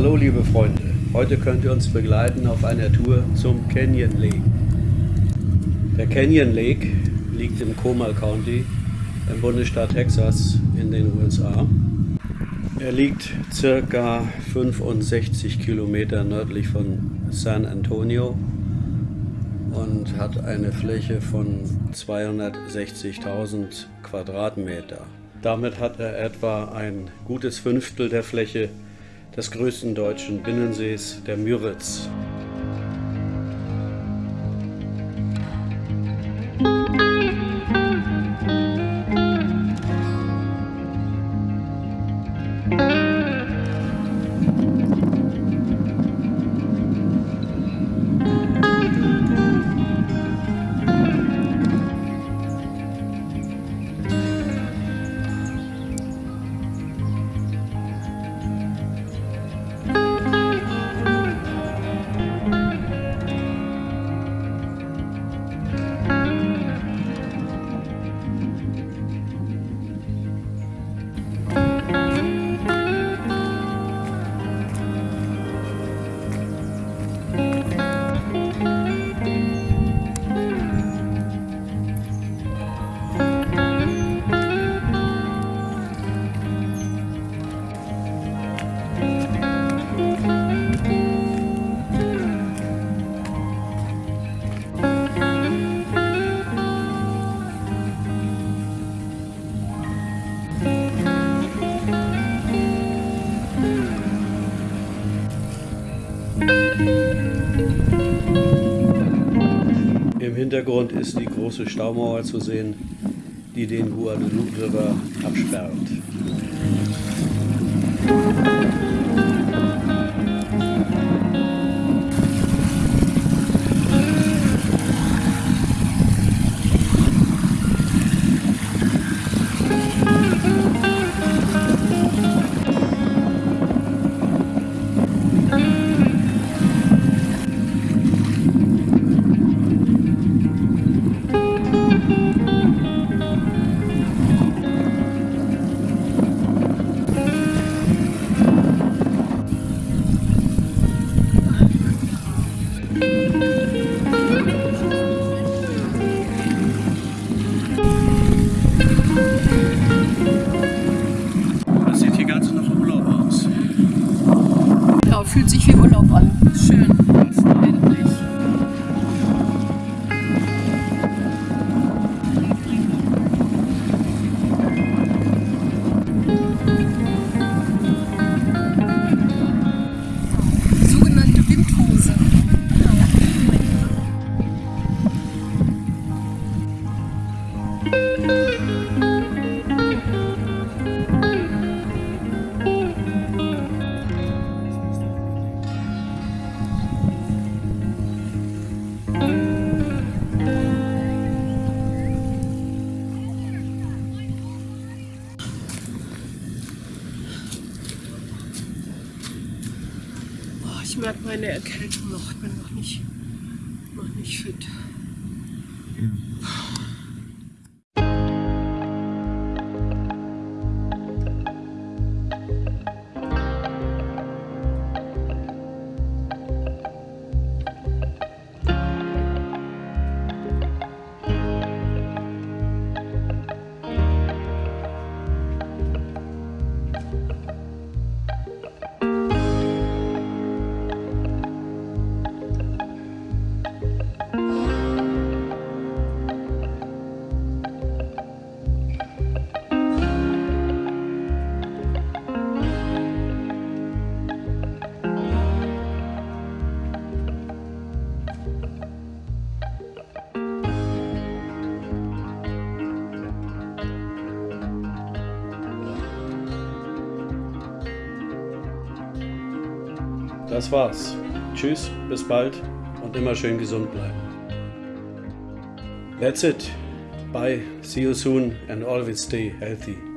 Hallo liebe Freunde, heute könnt ihr uns begleiten auf einer Tour zum Canyon Lake. Der Canyon Lake liegt im Comal County im Bundesstaat Texas in den USA. Er liegt circa 65 Kilometer nördlich von San Antonio und hat eine Fläche von 260.000 Quadratmeter. Damit hat er etwa ein gutes Fünftel der Fläche des größten deutschen Binnensees, der Müritz. Im Hintergrund ist die große Staumauer zu sehen, die den Guadalupe River absperrt. Wie Urlaub an. Schön. Endlich. Sogenannte Windhose. Merke meine Erkältung noch. Ich bin noch nicht, noch nicht fit. Das war's. Tschüss, bis bald und immer schön gesund bleiben. That's it. Bye. See you soon and always stay healthy.